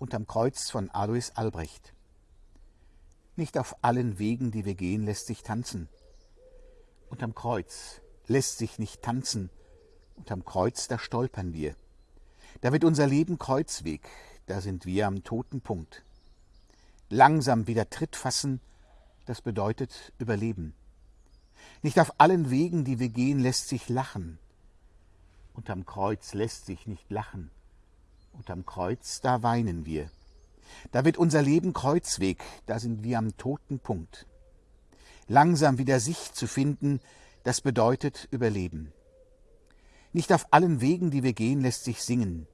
unterm Kreuz von Alois Albrecht. Nicht auf allen Wegen, die wir gehen, lässt sich tanzen. Unterm Kreuz lässt sich nicht tanzen. Unterm Kreuz, da stolpern wir. Da wird unser Leben Kreuzweg, da sind wir am toten Punkt. Langsam wieder Tritt fassen, das bedeutet Überleben. Nicht auf allen Wegen, die wir gehen, lässt sich lachen. Unterm Kreuz lässt sich nicht lachen. Unterm Kreuz, da weinen wir. Da wird unser Leben Kreuzweg, da sind wir am toten Punkt. Langsam wieder sich zu finden, das bedeutet Überleben. Nicht auf allen Wegen, die wir gehen, lässt sich singen.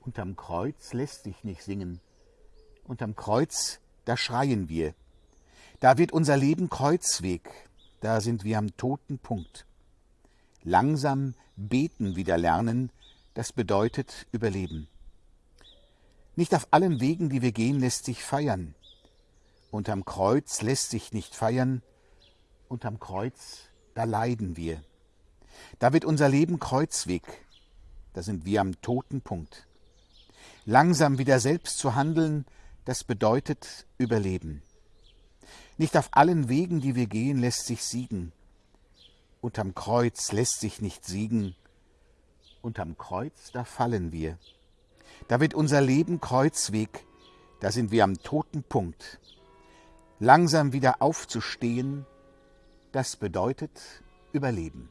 Unterm Kreuz lässt sich nicht singen. Unterm Kreuz, da schreien wir. Da wird unser Leben Kreuzweg, da sind wir am toten Punkt. Langsam beten wieder lernen, das bedeutet Überleben. Nicht auf allen Wegen, die wir gehen, lässt sich feiern. Unterm Kreuz lässt sich nicht feiern. Unterm Kreuz, da leiden wir. Da wird unser Leben Kreuzweg. Da sind wir am toten Punkt. Langsam wieder selbst zu handeln, das bedeutet Überleben. Nicht auf allen Wegen, die wir gehen, lässt sich siegen. Unterm Kreuz lässt sich nicht siegen. Unterm Kreuz, da fallen wir. Da wird unser Leben Kreuzweg, da sind wir am toten Punkt. Langsam wieder aufzustehen, das bedeutet Überleben.